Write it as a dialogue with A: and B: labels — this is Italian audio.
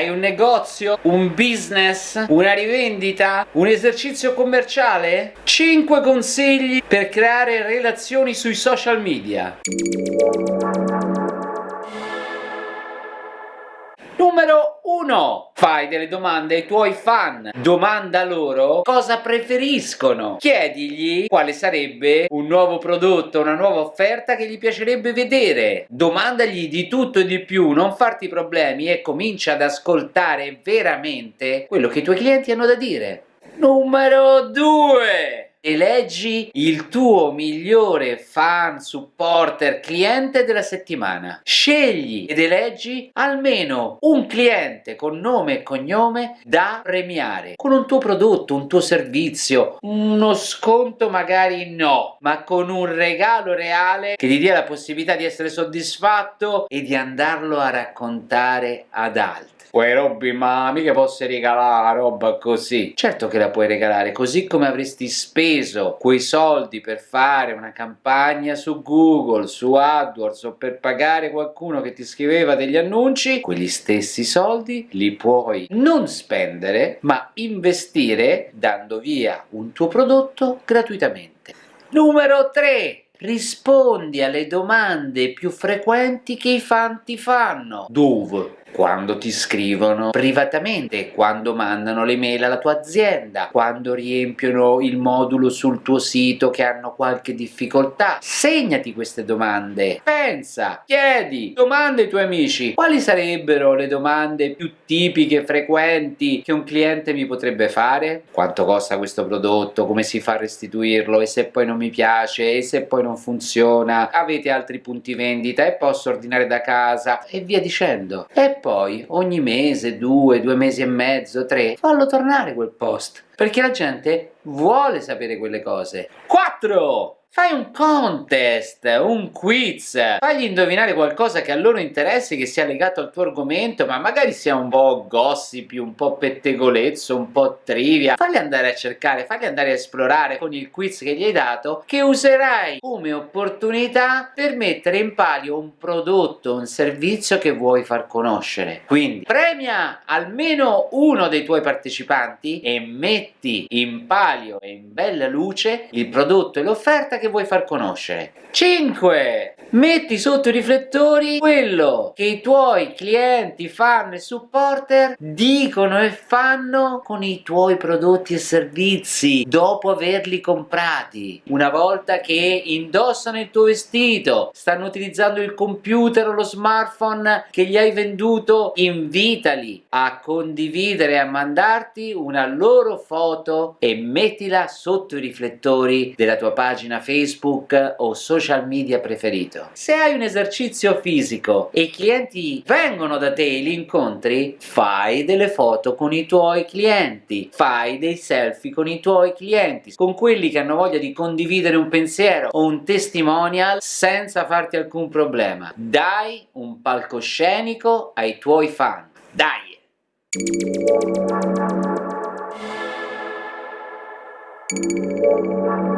A: Hai un negozio? Un business? Una rivendita? Un esercizio commerciale? 5 consigli per creare relazioni sui social media. Numero 1. Fai delle domande ai tuoi fan. Domanda loro cosa preferiscono. Chiedigli quale sarebbe un nuovo prodotto, una nuova offerta che gli piacerebbe vedere. Domandagli di tutto e di più, non farti problemi e comincia ad ascoltare veramente quello che i tuoi clienti hanno da dire. Numero 2 eleggi il tuo migliore fan, supporter, cliente della settimana. Scegli ed eleggi almeno un cliente con nome e cognome da premiare con un tuo prodotto, un tuo servizio, uno sconto magari no, ma con un regalo reale che gli dia la possibilità di essere soddisfatto e di andarlo a raccontare ad altri. Poi Robby, ma mica posso regalare roba così? Certo che la puoi regalare, così come avresti speso quei soldi per fare una campagna su Google, su AdWords o per pagare qualcuno che ti scriveva degli annunci, quegli stessi soldi li puoi non spendere, ma investire dando via un tuo prodotto gratuitamente. Numero 3 rispondi alle domande più frequenti che i fan ti fanno. Dove? quando ti scrivono privatamente, quando mandano le mail alla tua azienda, quando riempiono il modulo sul tuo sito che hanno qualche difficoltà. Segnati queste domande, pensa, chiedi, domanda ai tuoi amici quali sarebbero le domande più tipiche, frequenti che un cliente mi potrebbe fare? Quanto costa questo prodotto? Come si fa a restituirlo? E se poi non mi piace? E se poi non funziona? Avete altri punti vendita? E posso ordinare da casa? E via dicendo. E poi ogni mese, due, due mesi e mezzo, tre, fallo tornare quel post, perché la gente vuole sapere quelle cose. 4! Fai un contest, un quiz, fagli indovinare qualcosa che a loro interessi, che sia legato al tuo argomento, ma magari sia un po' gossip, un po' pettegolezzo, un po' trivia. Fagli andare a cercare, fagli andare a esplorare con il quiz che gli hai dato, che userai come opportunità per mettere in palio un prodotto, un servizio che vuoi far conoscere. Quindi premia almeno uno dei tuoi partecipanti e metti in palio e in bella luce il prodotto e l'offerta che vuoi far conoscere. 5. Metti sotto i riflettori quello che i tuoi clienti, fan e supporter dicono e fanno con i tuoi prodotti e servizi dopo averli comprati. Una volta che indossano il tuo vestito, stanno utilizzando il computer o lo smartphone che gli hai venduto, invitali a condividere e a mandarti una loro foto e mettila sotto i riflettori della tua pagina Facebook Facebook o social media preferito. Se hai un esercizio fisico e i clienti vengono da te e li incontri, fai delle foto con i tuoi clienti, fai dei selfie con i tuoi clienti, con quelli che hanno voglia di condividere un pensiero o un testimonial senza farti alcun problema. Dai un palcoscenico ai tuoi fan. Dai! Thank you.